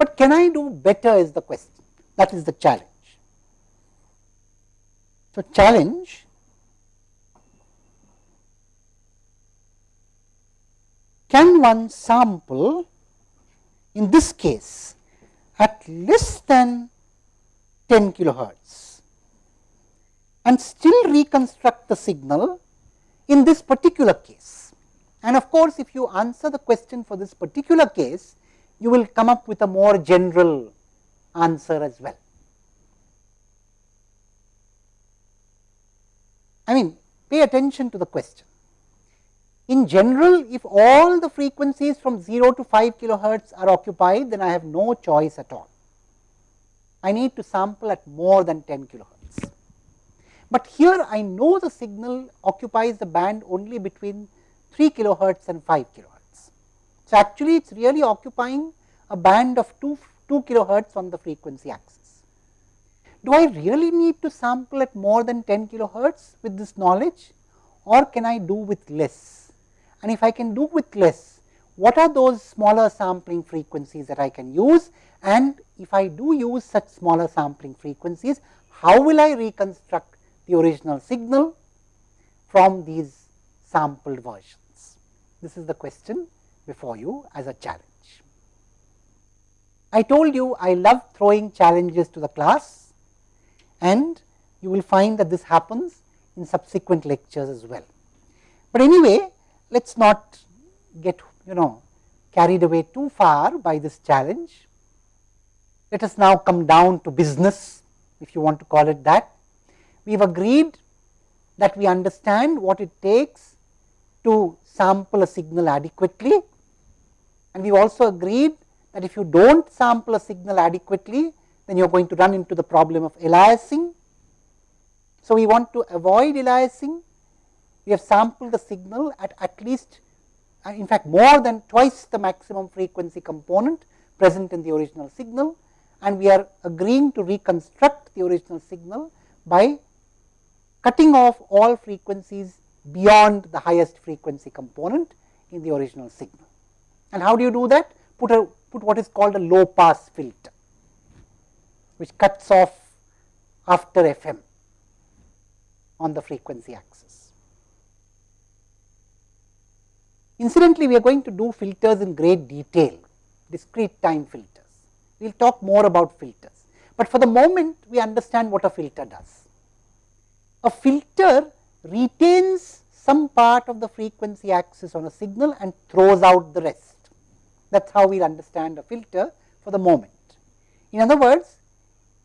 But can I do better is the question, that is the challenge. So, challenge can one sample in this case at less than 10 kilohertz and still reconstruct the signal in this particular case. And of course, if you answer the question for this particular case, you will come up with a more general answer as well. I mean, pay attention to the question. In general, if all the frequencies from 0 to 5 kilohertz are occupied, then I have no choice at all. I need to sample at more than 10 kilohertz. But here I know the signal occupies the band only between 3 kilohertz and 5 kilohertz. So, actually it is really occupying a band of 2, 2 kilohertz on the frequency axis. Do I really need to sample at more than 10 kilohertz with this knowledge or can I do with less? And if I can do with less, what are those smaller sampling frequencies that I can use and if I do use such smaller sampling frequencies, how will I reconstruct the original signal from these sampled versions? This is the question before you as a challenge. I told you I love throwing challenges to the class and you will find that this happens in subsequent lectures as well. But anyway, let us not get you know carried away too far by this challenge. Let us now come down to business if you want to call it that. We have agreed that we understand what it takes to sample a signal adequately and we also agreed that if you do not sample a signal adequately, then you are going to run into the problem of aliasing. So, we want to avoid aliasing, we have sampled the signal at at least uh, in fact more than twice the maximum frequency component present in the original signal and we are agreeing to reconstruct the original signal by cutting off all frequencies beyond the highest frequency component in the original signal. And how do you do that? Put a put what is called a low pass filter, which cuts off after FM on the frequency axis. Incidentally, we are going to do filters in great detail, discrete time filters. We will talk more about filters, but for the moment we understand what a filter does. A filter retains some part of the frequency axis on a signal and throws out the rest. That is how we will understand a filter for the moment. In other words,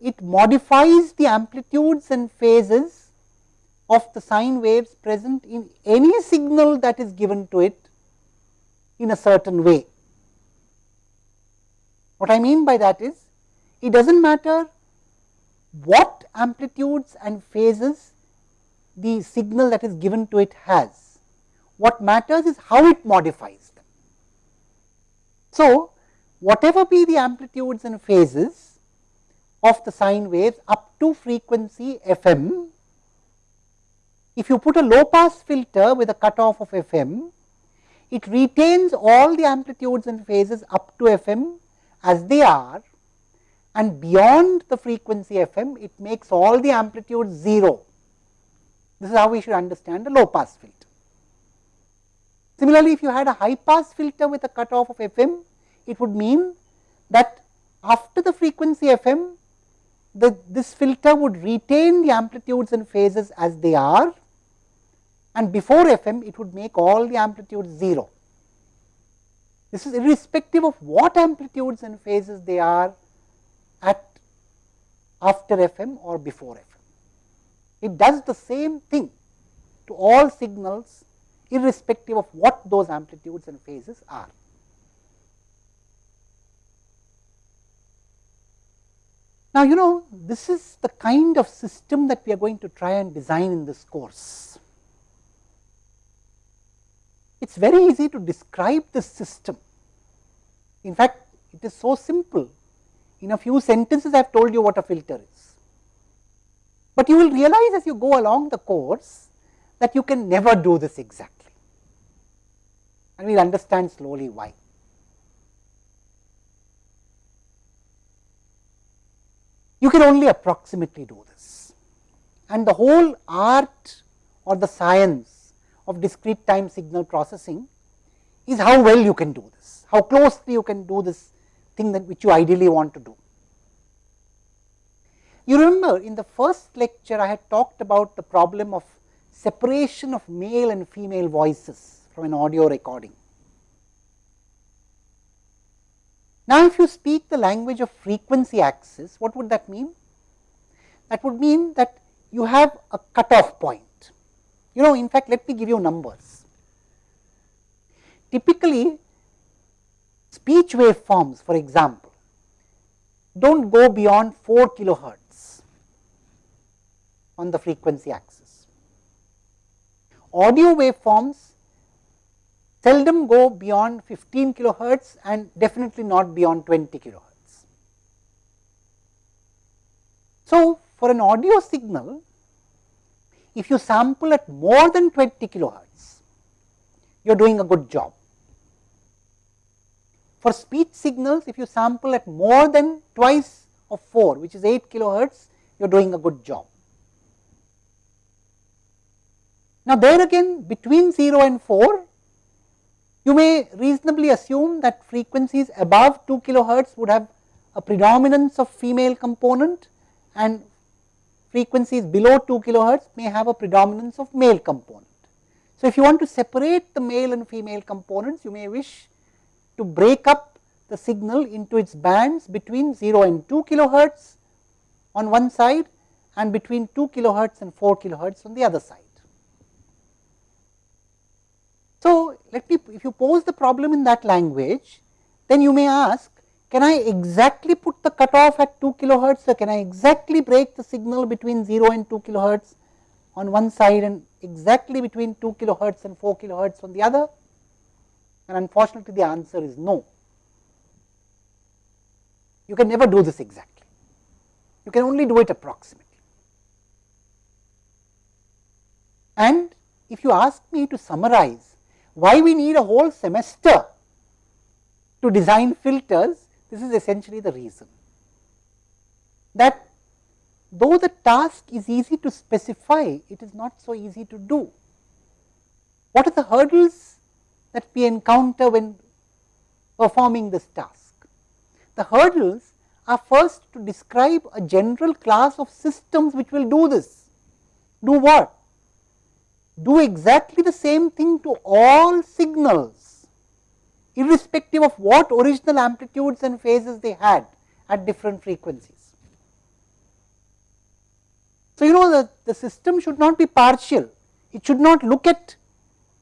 it modifies the amplitudes and phases of the sine waves present in any signal that is given to it in a certain way. What I mean by that is, it does not matter what amplitudes and phases the signal that is given to it has. What matters is how it modifies. So, whatever be the amplitudes and phases of the sine waves up to frequency FM, if you put a low pass filter with a cutoff of FM, it retains all the amplitudes and phases up to FM as they are and beyond the frequency FM, it makes all the amplitudes 0. This is how we should understand a low pass filter. Similarly, if you had a high pass filter with a cutoff of FM, it would mean that after the frequency FM, the, this filter would retain the amplitudes and phases as they are and before FM it would make all the amplitudes 0. This is irrespective of what amplitudes and phases they are at after FM or before FM. It does the same thing to all signals irrespective of what those amplitudes and phases are. Now, you know this is the kind of system that we are going to try and design in this course. It is very easy to describe this system. In fact, it is so simple. In a few sentences, I have told you what a filter is. But you will realize as you go along the course that you can never do this exactly. And we will understand slowly why. you can only approximately do this. And the whole art or the science of discrete time signal processing is how well you can do this, how closely you can do this thing that which you ideally want to do. You remember in the first lecture I had talked about the problem of separation of male and female voices from an audio recording. Now, if you speak the language of frequency axis, what would that mean? That would mean that you have a cutoff point. You know, in fact, let me give you numbers. Typically, speech waveforms, for example, do not go beyond 4 kilohertz on the frequency axis. Audio waveforms seldom go beyond 15 kilohertz and definitely not beyond 20 kilohertz. So, for an audio signal, if you sample at more than 20 kilohertz, you are doing a good job. For speech signals, if you sample at more than twice of 4, which is 8 kilohertz, you are doing a good job. Now, there again between 0 and 4 you may reasonably assume that frequencies above 2 kilohertz would have a predominance of female component and frequencies below 2 kilohertz may have a predominance of male component. So, if you want to separate the male and female components you may wish to break up the signal into its bands between 0 and 2 kilohertz on one side and between 2 kilohertz and 4 kilohertz on the other side. So, let me if you pose the problem in that language, then you may ask can I exactly put the cutoff at 2 kilohertz or can I exactly break the signal between 0 and 2 kilohertz on one side and exactly between 2 kilohertz and 4 kilohertz on the other? And unfortunately, the answer is no. You can never do this exactly. You can only do it approximately. And if you ask me to summarize why we need a whole semester to design filters, this is essentially the reason that though the task is easy to specify, it is not so easy to do. What are the hurdles that we encounter when performing this task? The hurdles are first to describe a general class of systems which will do this. Do what? Do exactly the same thing to all signals irrespective of what original amplitudes and phases they had at different frequencies. So, you know the, the system should not be partial, it should not look at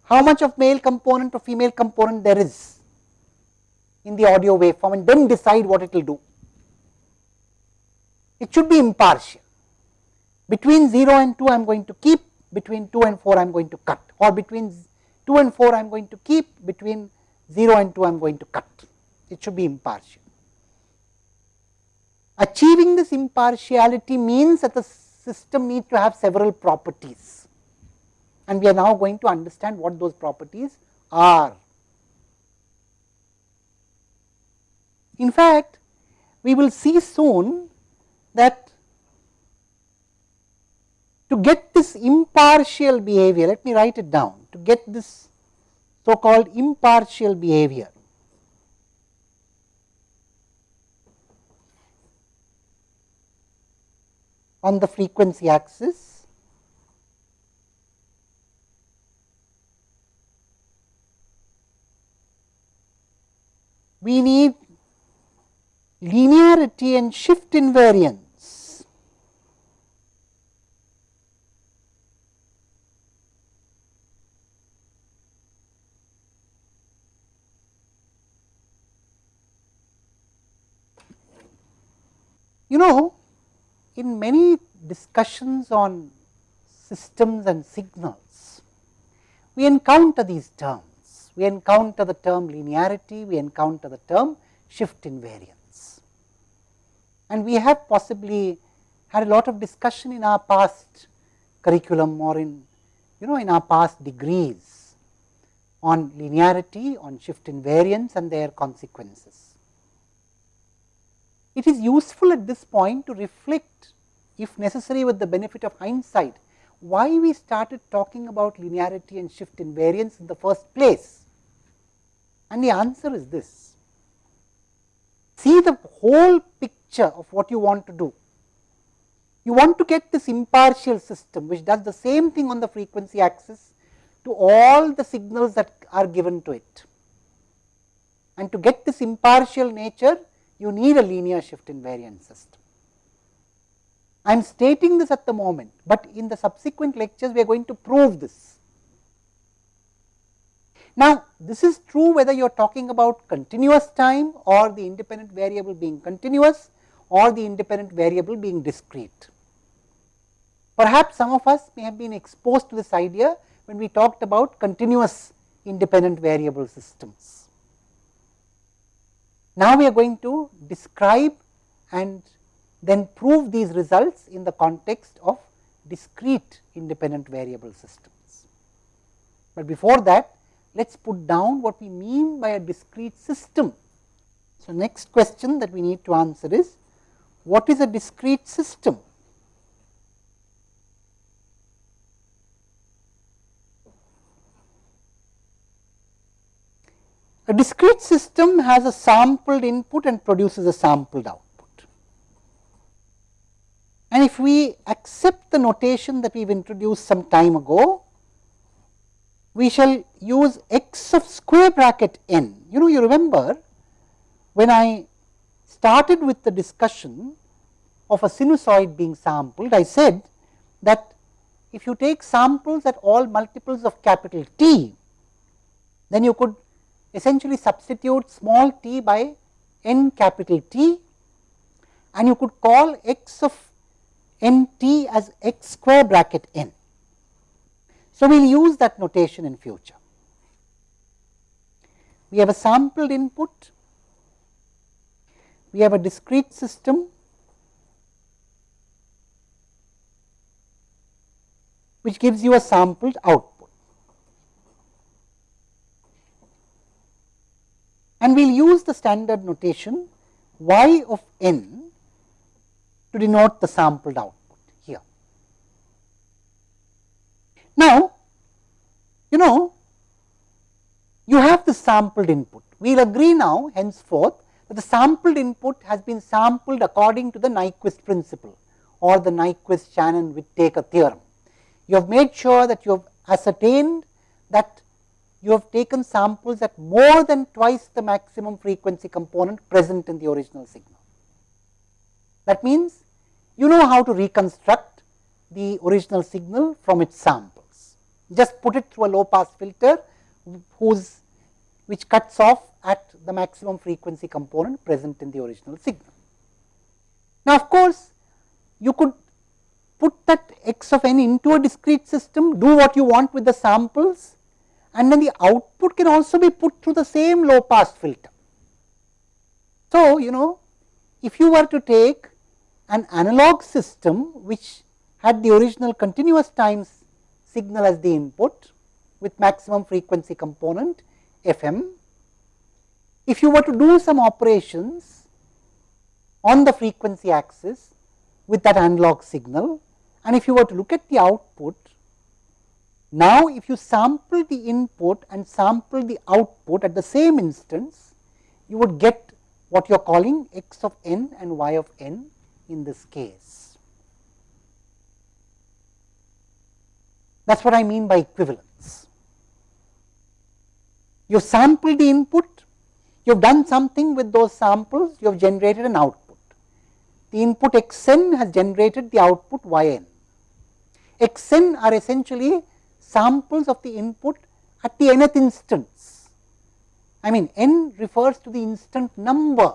how much of male component or female component there is in the audio waveform and then decide what it will do. It should be impartial. Between 0 and 2 I am going to keep between 2 and 4 I am going to cut or between 2 and 4 I am going to keep between 0 and 2 I am going to cut. It should be impartial. Achieving this impartiality means that the system needs to have several properties and we are now going to understand what those properties are. In fact, we will see soon that to get this impartial behavior, let me write it down, to get this so called impartial behavior. on the frequency axis. We need linearity and shift invariance You know, in many discussions on systems and signals, we encounter these terms. We encounter the term linearity, we encounter the term shift invariance. And we have possibly had a lot of discussion in our past curriculum or in, you know, in our past degrees on linearity, on shift invariance and their consequences. It is useful at this point to reflect if necessary with the benefit of hindsight why we started talking about linearity and shift invariance in the first place. And the answer is this. See the whole picture of what you want to do. You want to get this impartial system which does the same thing on the frequency axis to all the signals that are given to it. And to get this impartial nature, you need a linear shift invariant system. I am stating this at the moment, but in the subsequent lectures we are going to prove this. Now, this is true whether you are talking about continuous time or the independent variable being continuous or the independent variable being discrete. Perhaps some of us may have been exposed to this idea when we talked about continuous independent variable systems. Now, we are going to describe and then prove these results in the context of discrete independent variable systems. But before that, let us put down what we mean by a discrete system. So, next question that we need to answer is, what is a discrete system? A discrete system has a sampled input and produces a sampled output. And if we accept the notation that we have introduced some time ago, we shall use x of square bracket n. You know, you remember when I started with the discussion of a sinusoid being sampled, I said that if you take samples at all multiples of capital T, then you could essentially substitute small t by n capital T and you could call x of n t as x square bracket n. So, we will use that notation in future. We have a sampled input, we have a discrete system which gives you a sampled output. And we will use the standard notation y of n to denote the sampled output here. Now, you know you have the sampled input. We will agree now henceforth that the sampled input has been sampled according to the Nyquist principle or the Nyquist-Shannon-Whittaker theorem. You have made sure that you have ascertained that you have taken samples at more than twice the maximum frequency component present in the original signal. That means, you know how to reconstruct the original signal from its samples. Just put it through a low pass filter whose which cuts off at the maximum frequency component present in the original signal. Now, of course, you could put that x of n into a discrete system, do what you want with the samples and then the output can also be put through the same low pass filter. So, you know if you were to take an analog system which had the original continuous time signal as the input with maximum frequency component fm. If you were to do some operations on the frequency axis with that analog signal and if you were to look at the output now, if you sample the input and sample the output at the same instance, you would get what you are calling x of n and y of n in this case. That is what I mean by equivalence. You sample the input, you have done something with those samples, you have generated an output. The input x n has generated the output y n. x n are essentially samples of the input at the nth instance. I mean n refers to the instant number,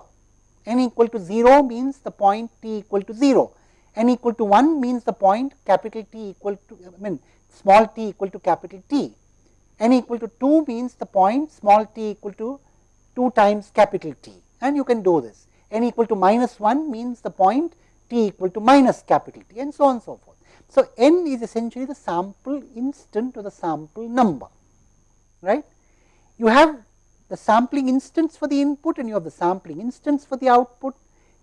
n equal to 0 means the point t equal to 0, n equal to 1 means the point capital T equal to I mean small t equal to capital T, n equal to 2 means the point small t equal to 2 times capital T. And you can do this, n equal to minus 1 means the point t equal to minus capital T and so on and so forth. So, n is essentially the sample instant or the sample number, right. You have the sampling instance for the input and you have the sampling instance for the output.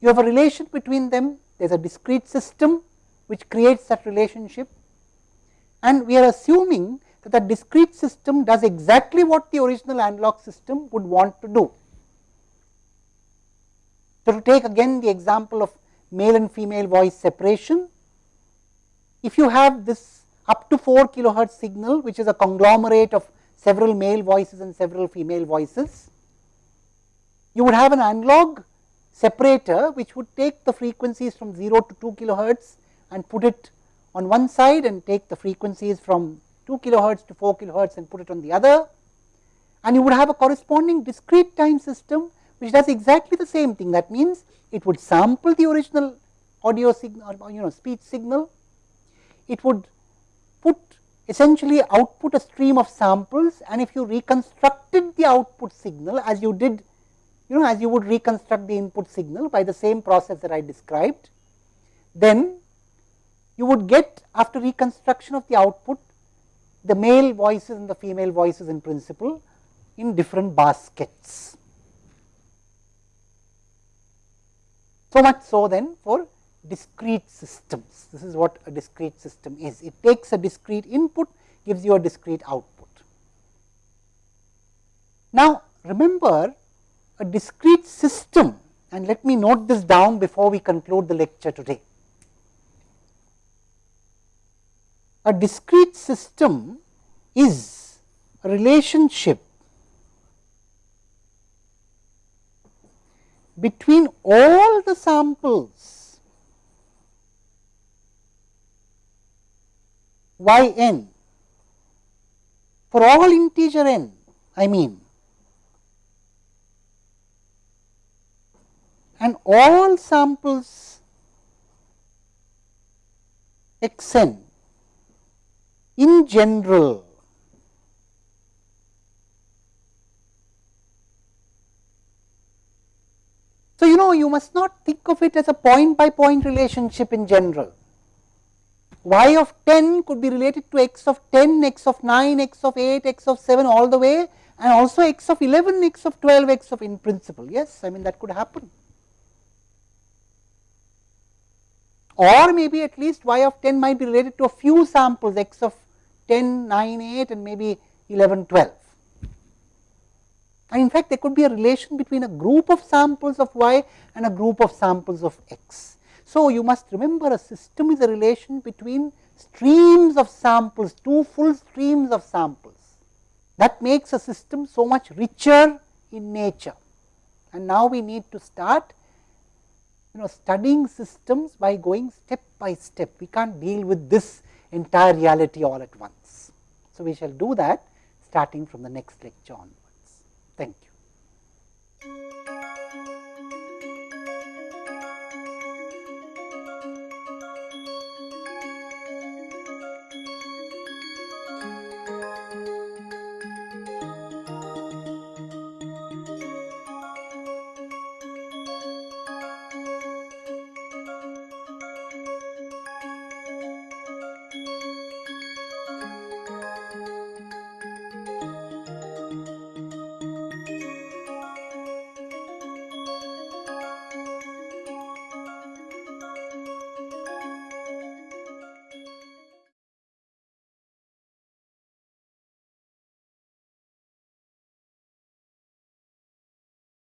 you have a relation between them, there is a discrete system which creates that relationship and we are assuming that the discrete system does exactly what the original analog system would want to do. So, to take again the example of male and female voice separation, if you have this up to 4 kilohertz signal which is a conglomerate of several male voices and several female voices, you would have an analog separator which would take the frequencies from 0 to 2 kilohertz and put it on one side and take the frequencies from 2 kilohertz to 4 kilohertz and put it on the other. And you would have a corresponding discrete time system which does exactly the same thing. That means it would sample the original audio signal or you know speech signal it would put essentially output a stream of samples and if you reconstructed the output signal as you did you know as you would reconstruct the input signal by the same process that I described then you would get after reconstruction of the output the male voices and the female voices in principle in different baskets. So much so then for discrete systems. This is what a discrete system is. It takes a discrete input, gives you a discrete output. Now, remember a discrete system and let me note this down before we conclude the lecture today. A discrete system is a relationship between all the samples y n. For all integer n I mean. And all samples x n in general. So, you know you must not think of it as a point by point relationship in general. Y of 10 could be related to x of 10, x of 9, x of 8, x of 7 all the way and also x of 11, x of 12, x of in principle. Yes, I mean that could happen. Or maybe at least y of 10 might be related to a few samples x of 10, 9, 8 and maybe 11, 12 and in fact there could be a relation between a group of samples of y and a group of samples of x. So, you must remember a system is a relation between streams of samples, two full streams of samples that makes a system so much richer in nature. And now we need to start you know studying systems by going step by step. We can't deal with this entire reality all at once. So, we shall do that starting from the next lecture on. Thank you.